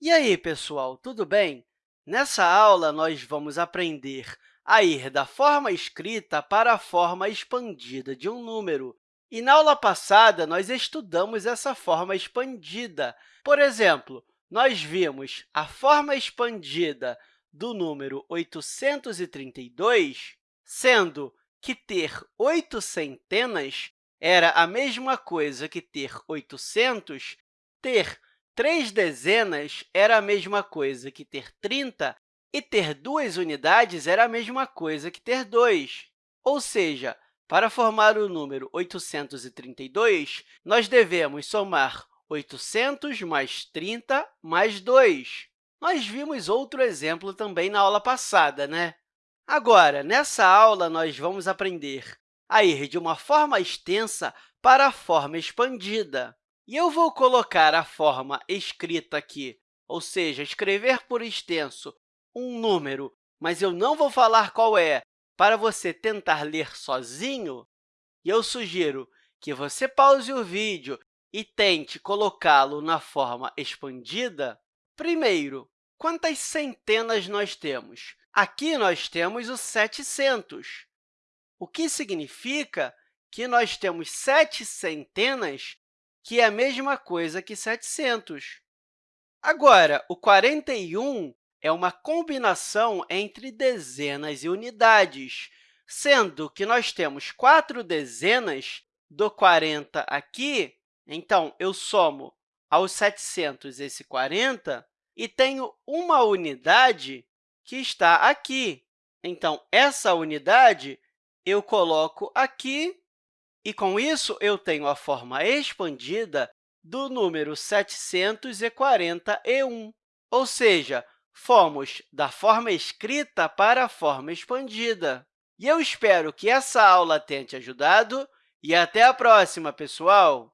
E aí, pessoal, tudo bem? Nessa aula, nós vamos aprender a ir da forma escrita para a forma expandida de um número. E na aula passada, nós estudamos essa forma expandida. Por exemplo, nós vimos a forma expandida do número 832, sendo que ter oito centenas era a mesma coisa que ter 800, ter Três dezenas era a mesma coisa que ter 30, e ter duas unidades era a mesma coisa que ter 2. Ou seja, para formar o número 832, nós devemos somar 800 mais 30 mais 2. Nós vimos outro exemplo também na aula passada, né? Agora, nessa aula, nós vamos aprender a ir de uma forma extensa para a forma expandida. E eu vou colocar a forma escrita aqui, ou seja, escrever por extenso um número, mas eu não vou falar qual é, para você tentar ler sozinho, e eu sugiro que você pause o vídeo e tente colocá-lo na forma expandida. Primeiro, quantas centenas nós temos? Aqui nós temos o 700, o que significa que nós temos sete centenas que é a mesma coisa que 700. Agora, o 41 é uma combinação entre dezenas e unidades, sendo que nós temos quatro dezenas do 40 aqui, então, eu somo aos 700 esse 40 e tenho uma unidade que está aqui. Então, essa unidade eu coloco aqui e, com isso, eu tenho a forma expandida do número 741, ou seja, fomos da forma escrita para a forma expandida. E eu espero que essa aula tenha te ajudado e até a próxima, pessoal!